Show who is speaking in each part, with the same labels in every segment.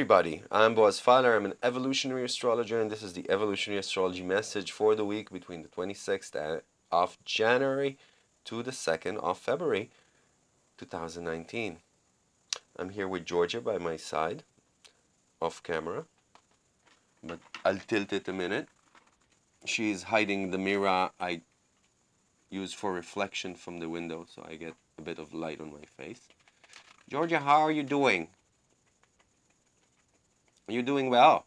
Speaker 1: Everybody, I'm Boaz Fyler, I'm an evolutionary astrologer and this is the evolutionary astrology message for the week between the 26th of January to the 2nd of February 2019. I'm here with Georgia by my side, off camera, but I'll tilt it a minute. She's hiding the mirror I use for reflection from the window so I get a bit of light on my face. Georgia, how are you doing? You're doing well.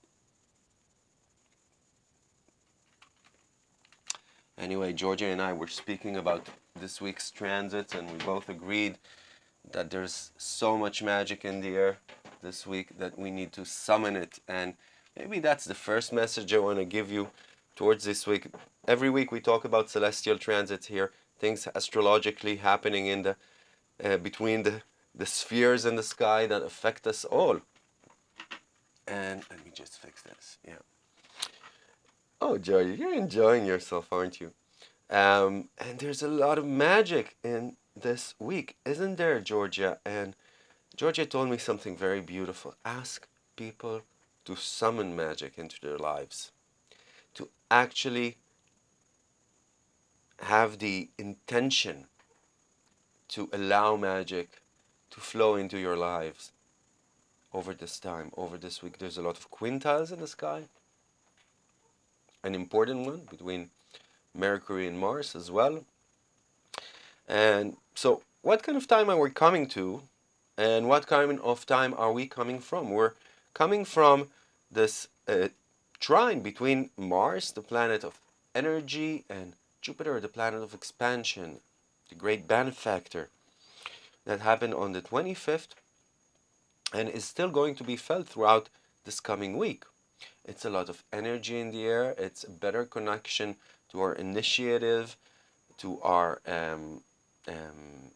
Speaker 1: Anyway, Georgia and I were speaking about this week's transits and we both agreed that there's so much magic in the air this week that we need to summon it and maybe that's the first message I want to give you towards this week. Every week we talk about celestial transits here, things astrologically happening in the uh, between the the spheres in the sky that affect us all. And let me just fix this. Yeah. Oh, Georgia, you're enjoying yourself, aren't you? Um, and there's a lot of magic in this week, isn't there, Georgia? And Georgia told me something very beautiful. Ask people to summon magic into their lives, to actually have the intention to allow magic to flow into your lives over this time, over this week. There's a lot of quintiles in the sky. An important one between Mercury and Mars as well. And so what kind of time are we coming to and what kind of time are we coming from? We're coming from this uh, trine between Mars, the planet of energy, and Jupiter, the planet of expansion, the great benefactor that happened on the 25th and is still going to be felt throughout this coming week. It's a lot of energy in the air. It's a better connection to our initiative, to our um, um,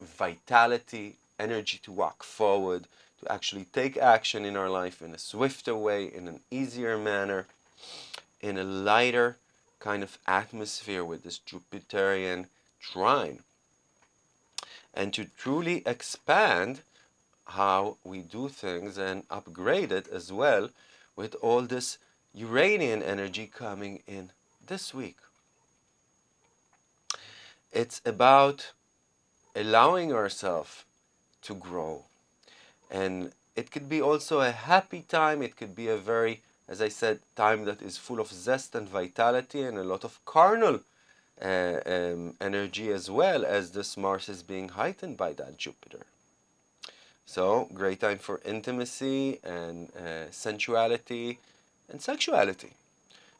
Speaker 1: vitality, energy to walk forward, to actually take action in our life in a swifter way, in an easier manner, in a lighter kind of atmosphere with this Jupiterian trine. And to truly expand how we do things and upgrade it as well with all this Uranian energy coming in this week. It's about allowing ourselves to grow. And it could be also a happy time. It could be a very, as I said, time that is full of zest and vitality and a lot of carnal uh, um, energy as well as this Mars is being heightened by that Jupiter. So, great time for intimacy and uh, sensuality and sexuality.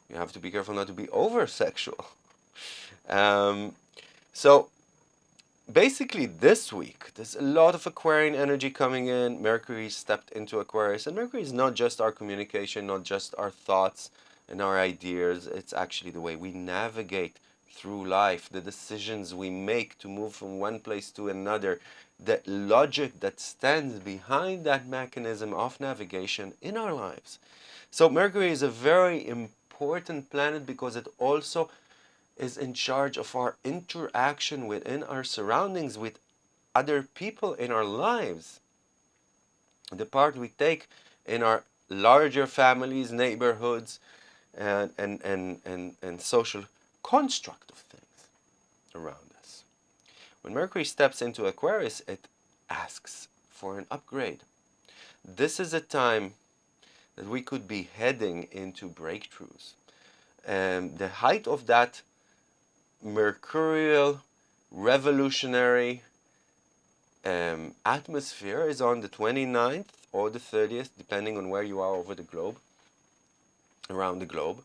Speaker 1: You have to be careful not to be over sexual. um, so, basically, this week, there's a lot of Aquarian energy coming in. Mercury stepped into Aquarius, and Mercury is not just our communication, not just our thoughts and our ideas, it's actually the way we navigate through life, the decisions we make to move from one place to another, the logic that stands behind that mechanism of navigation in our lives. So Mercury is a very important planet because it also is in charge of our interaction within our surroundings with other people in our lives. The part we take in our larger families, neighborhoods, and, and, and, and, and social construct of things around us. When Mercury steps into Aquarius, it asks for an upgrade. This is a time that we could be heading into breakthroughs. And the height of that mercurial, revolutionary um, atmosphere is on the 29th or the 30th, depending on where you are over the globe, around the globe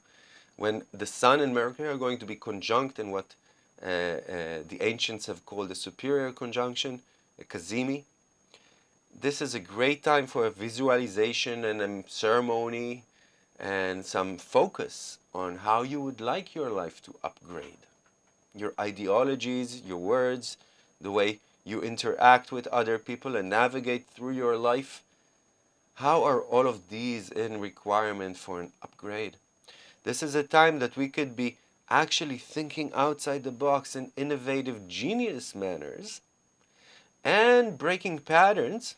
Speaker 1: when the Sun and Mercury are going to be conjunct in what uh, uh, the ancients have called a superior conjunction, a cazimi. This is a great time for a visualization and a ceremony and some focus on how you would like your life to upgrade. Your ideologies, your words, the way you interact with other people and navigate through your life. How are all of these in requirement for an upgrade? This is a time that we could be actually thinking outside the box in innovative, genius manners and breaking patterns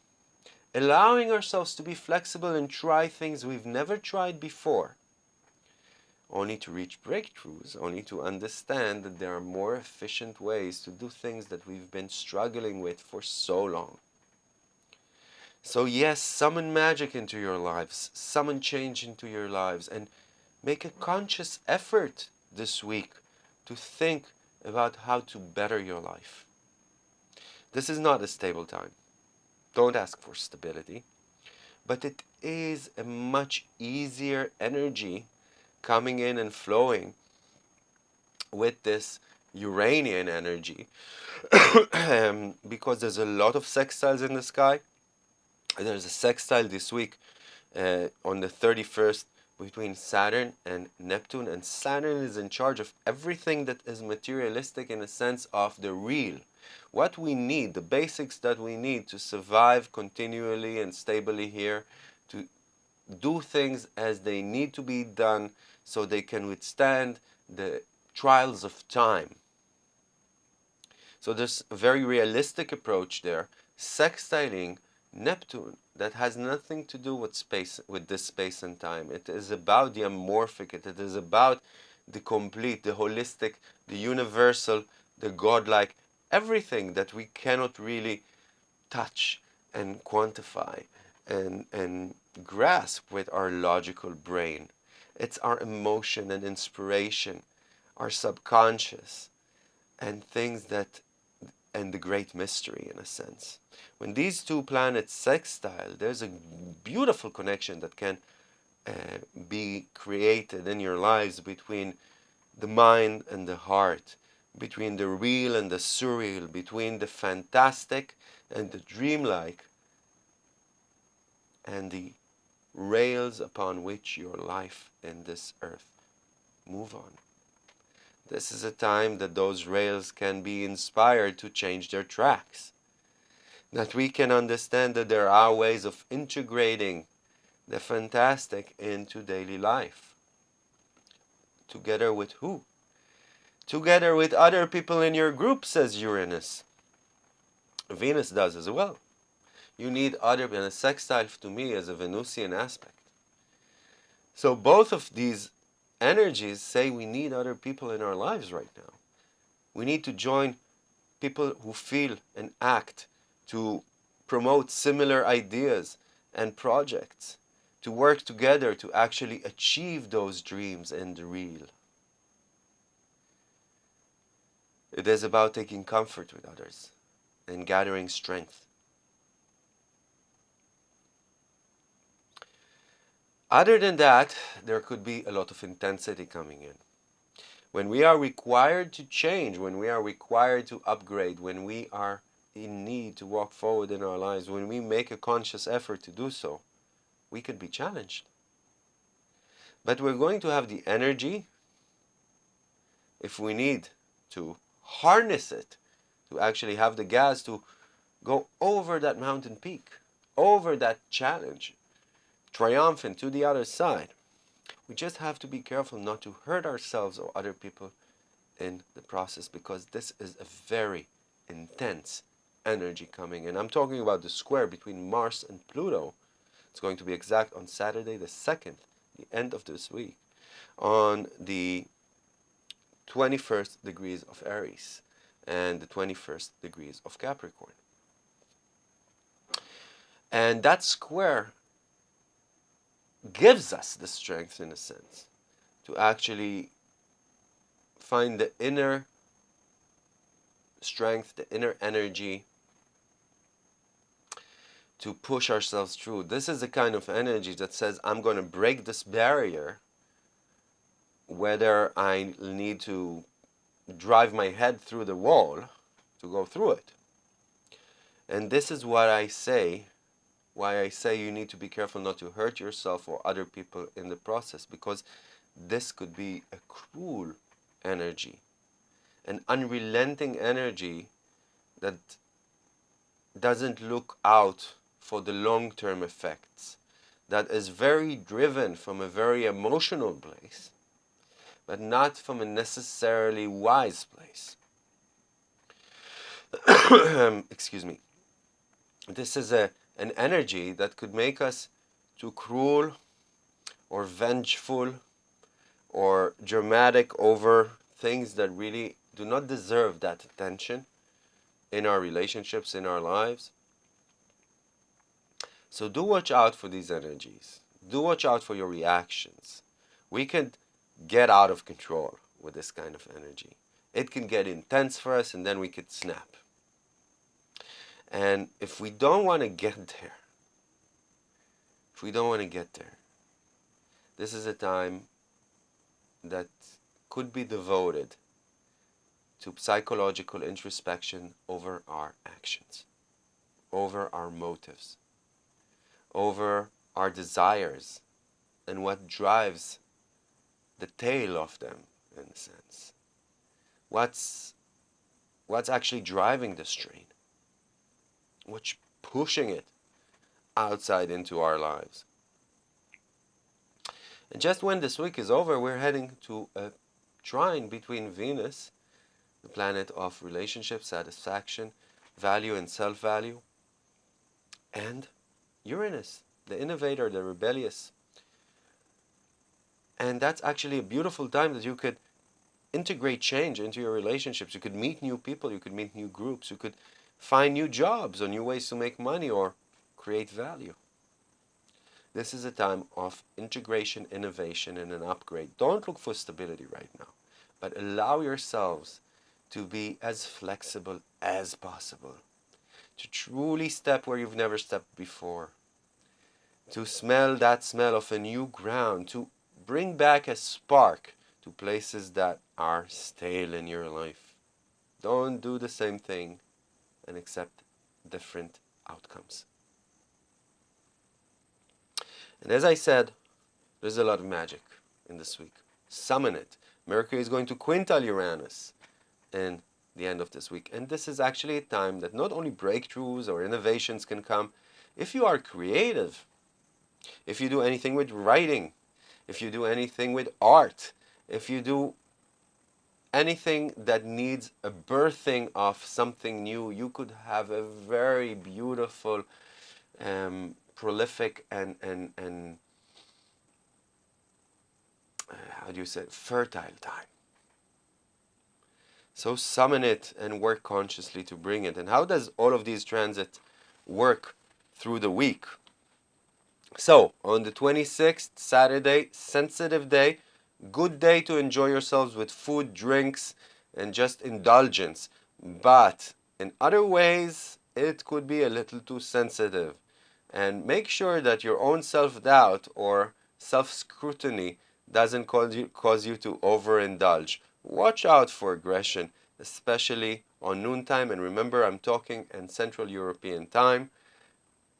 Speaker 1: allowing ourselves to be flexible and try things we've never tried before, only to reach breakthroughs, only to understand that there are more efficient ways to do things that we've been struggling with for so long. So yes, summon magic into your lives, summon change into your lives, and make a conscious effort this week to think about how to better your life. This is not a stable time. Don't ask for stability. But it is a much easier energy coming in and flowing with this Uranian energy um, because there's a lot of sextiles in the sky. There's a sextile this week uh, on the 31st between Saturn and Neptune and Saturn is in charge of everything that is materialistic in a sense of the real what we need, the basics that we need to survive continually and stably here, to do things as they need to be done so they can withstand the trials of time. So there's a very realistic approach there, sextiling Neptune that has nothing to do with space with this space and time. It is about the amorphic, it is about the complete, the holistic, the universal, the godlike, everything that we cannot really touch and quantify and, and grasp with our logical brain. It's our emotion and inspiration, our subconscious, and things that, and the great mystery in a sense. When these two planets sextile, there's a beautiful connection that can uh, be created in your lives between the mind and the heart between the real and the surreal, between the fantastic and the dreamlike, and the rails upon which your life in this earth move on. This is a time that those rails can be inspired to change their tracks. That we can understand that there are ways of integrating the fantastic into daily life. Together with who? together with other people in your group, says Uranus. Venus does as well. You need other, and a sextile to me is a Venusian aspect. So both of these energies say we need other people in our lives right now. We need to join people who feel and act to promote similar ideas and projects, to work together to actually achieve those dreams in the real. It is about taking comfort with others and gathering strength. Other than that, there could be a lot of intensity coming in. When we are required to change, when we are required to upgrade, when we are in need to walk forward in our lives, when we make a conscious effort to do so, we could be challenged. But we're going to have the energy, if we need to, harness it to actually have the gas to go over that mountain peak, over that challenge, triumphant to the other side. We just have to be careful not to hurt ourselves or other people in the process because this is a very intense energy coming in. I'm talking about the square between Mars and Pluto. It's going to be exact on Saturday the 2nd, the end of this week, on the 21st degrees of Aries and the 21st degrees of Capricorn. And that square gives us the strength, in a sense, to actually find the inner strength, the inner energy to push ourselves through. This is the kind of energy that says, I'm going to break this barrier whether I need to drive my head through the wall to go through it. And this is what I say, why I say you need to be careful not to hurt yourself or other people in the process, because this could be a cruel energy, an unrelenting energy that doesn't look out for the long-term effects, that is very driven from a very emotional place, but not from a necessarily wise place. Excuse me. This is a, an energy that could make us too cruel or vengeful or dramatic over things that really do not deserve that attention in our relationships, in our lives. So do watch out for these energies. Do watch out for your reactions. We can get out of control with this kind of energy. It can get intense for us and then we could snap. And if we don't want to get there, if we don't want to get there, this is a time that could be devoted to psychological introspection over our actions, over our motives, over our desires, and what drives the tail of them, in a sense. What's, what's actually driving this train? What's pushing it outside into our lives? And just when this week is over, we're heading to a trine between Venus, the planet of relationship, satisfaction, value, and self value, and Uranus, the innovator, the rebellious. And that's actually a beautiful time that you could integrate change into your relationships. You could meet new people, you could meet new groups, you could find new jobs or new ways to make money or create value. This is a time of integration, innovation, and an upgrade. Don't look for stability right now, but allow yourselves to be as flexible as possible, to truly step where you've never stepped before, to smell that smell of a new ground, to bring back a spark to places that are stale in your life. Don't do the same thing and accept different outcomes. And as I said, there's a lot of magic in this week. Summon it. Mercury is going to quintile Uranus in the end of this week. And this is actually a time that not only breakthroughs or innovations can come, if you are creative, if you do anything with writing, if you do anything with art, if you do anything that needs a birthing of something new, you could have a very beautiful um, prolific and and and uh, how do you say fertile time. So summon it and work consciously to bring it. And how does all of these transits work through the week? So on the 26th, Saturday, sensitive day, good day to enjoy yourselves with food, drinks, and just indulgence. But in other ways, it could be a little too sensitive and make sure that your own self-doubt or self-scrutiny doesn't cause you, cause you to overindulge. Watch out for aggression, especially on noontime. And remember, I'm talking in Central European time.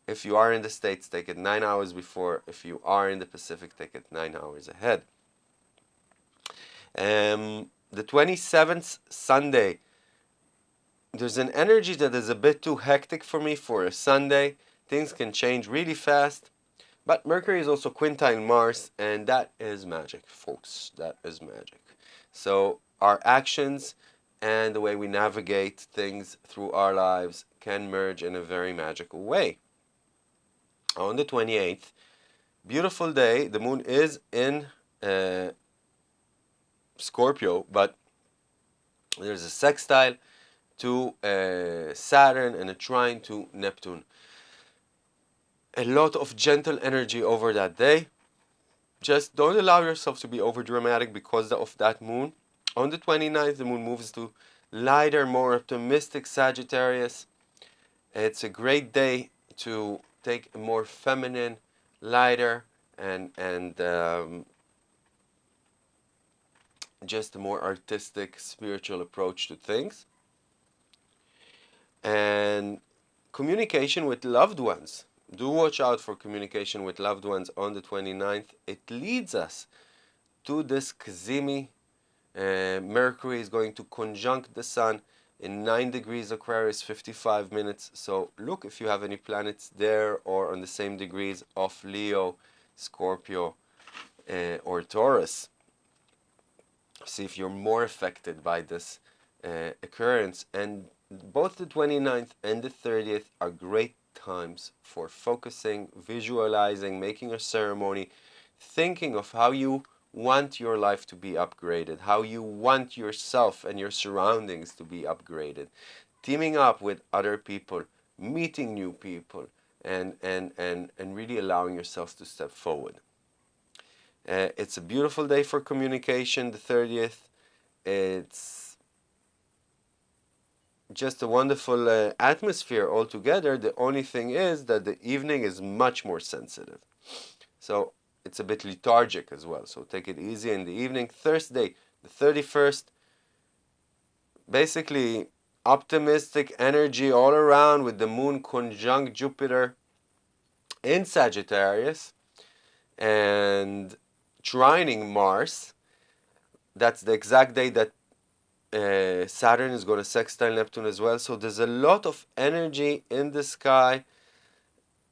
Speaker 1: If you are in the States, take it nine hours before. If you are in the Pacific, take it nine hours ahead. Um, the 27th, Sunday, there's an energy that is a bit too hectic for me for a Sunday. Things can change really fast. But Mercury is also quintile Mars, and that is magic, folks. That is magic. So our actions and the way we navigate things through our lives can merge in a very magical way. On the 28th, beautiful day. The moon is in uh, Scorpio, but there's a sextile to uh, Saturn and a trine to Neptune a lot of gentle energy over that day. Just don't allow yourself to be over dramatic because of that moon. On the 29th, the moon moves to lighter, more optimistic Sagittarius. It's a great day to take a more feminine, lighter, and and um, just a more artistic, spiritual approach to things. And communication with loved ones do watch out for communication with loved ones on the 29th. It leads us to this Cazimi. Uh, Mercury is going to conjunct the Sun in 9 degrees Aquarius, 55 minutes. So look if you have any planets there or on the same degrees of Leo, Scorpio, uh, or Taurus. See if you're more affected by this uh, occurrence. And both the 29th and the 30th are great times for focusing, visualizing, making a ceremony, thinking of how you want your life to be upgraded, how you want yourself and your surroundings to be upgraded, teaming up with other people, meeting new people, and, and, and, and really allowing yourself to step forward. Uh, it's a beautiful day for communication, the 30th. It's just a wonderful uh, atmosphere altogether. The only thing is that the evening is much more sensitive. So it's a bit lethargic as well. So take it easy in the evening. Thursday, the 31st, basically optimistic energy all around with the moon conjunct Jupiter in Sagittarius and trining Mars. That's the exact day that uh, Saturn is going to sextile Neptune as well. So there's a lot of energy in the sky.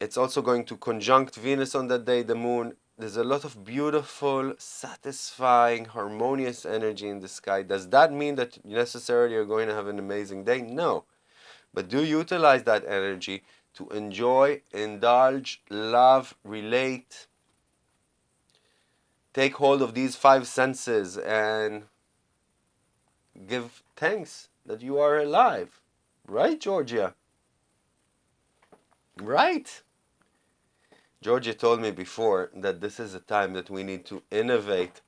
Speaker 1: It's also going to conjunct Venus on that day, the moon. There's a lot of beautiful, satisfying, harmonious energy in the sky. Does that mean that necessarily you're going to have an amazing day? No. But do utilize that energy to enjoy, indulge, love, relate, take hold of these five senses and give thanks that you are alive. Right, Georgia? Right. Georgia told me before that this is a time that we need to innovate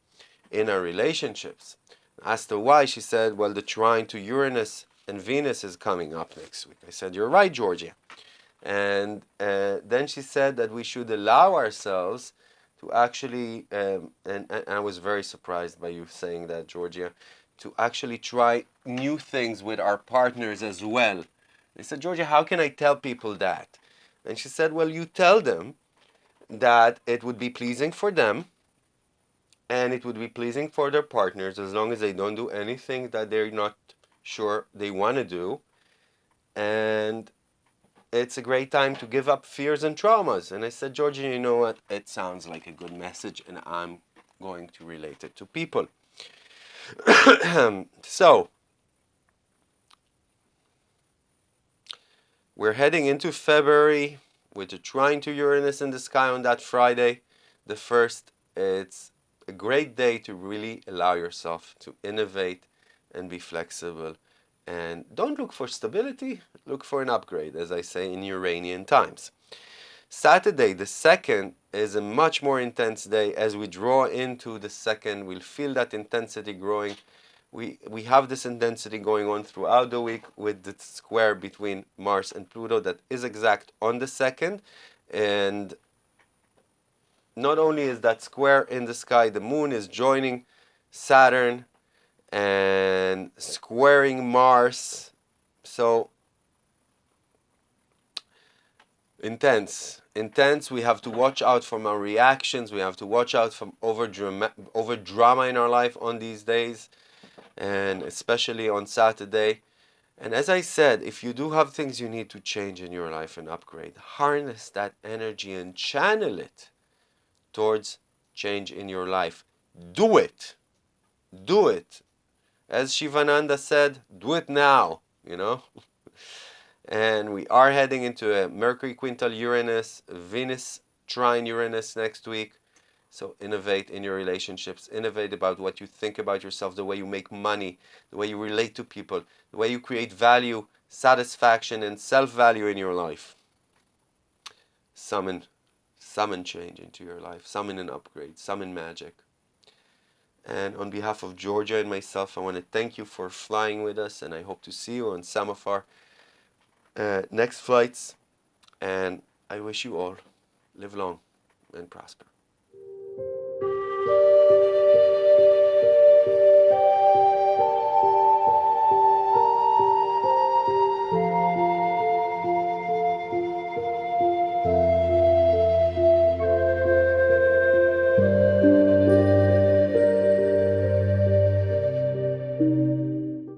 Speaker 1: in our relationships. Asked her why, she said, well, the trine to Uranus and Venus is coming up next week. I said, you're right, Georgia. And uh, then she said that we should allow ourselves to actually, um, and, and I was very surprised by you saying that, Georgia, to actually try new things with our partners as well. I said, Georgia, how can I tell people that? And she said, well, you tell them that it would be pleasing for them and it would be pleasing for their partners as long as they don't do anything that they're not sure they want to do. And it's a great time to give up fears and traumas. And I said, Georgie, you know what? It sounds like a good message, and I'm going to relate it to people. so, we're heading into February with a trine to Uranus in the sky on that Friday, the first. It's a great day to really allow yourself to innovate and be flexible and don't look for stability, look for an upgrade, as I say in Uranian times. Saturday, the second, is a much more intense day. As we draw into the second, we'll feel that intensity growing. We, we have this intensity going on throughout the week with the square between Mars and Pluto that is exact on the second. And not only is that square in the sky, the moon is joining Saturn and squaring Mars. So intense, intense. We have to watch out from our reactions. We have to watch out from over drama, over drama in our life on these days, and especially on Saturday. And as I said, if you do have things you need to change in your life and upgrade, harness that energy and channel it towards change in your life. Do it. Do it as Shivananda said, do it now, you know. and we are heading into a Mercury quintile Uranus, Venus trine Uranus next week. So innovate in your relationships, innovate about what you think about yourself, the way you make money, the way you relate to people, the way you create value, satisfaction, and self-value in your life. Summon, summon change into your life, summon an upgrade, summon magic. And on behalf of Georgia and myself, I want to thank you for flying with us, and I hope to see you on some of our uh, next flights. And I wish you all live long and prosper.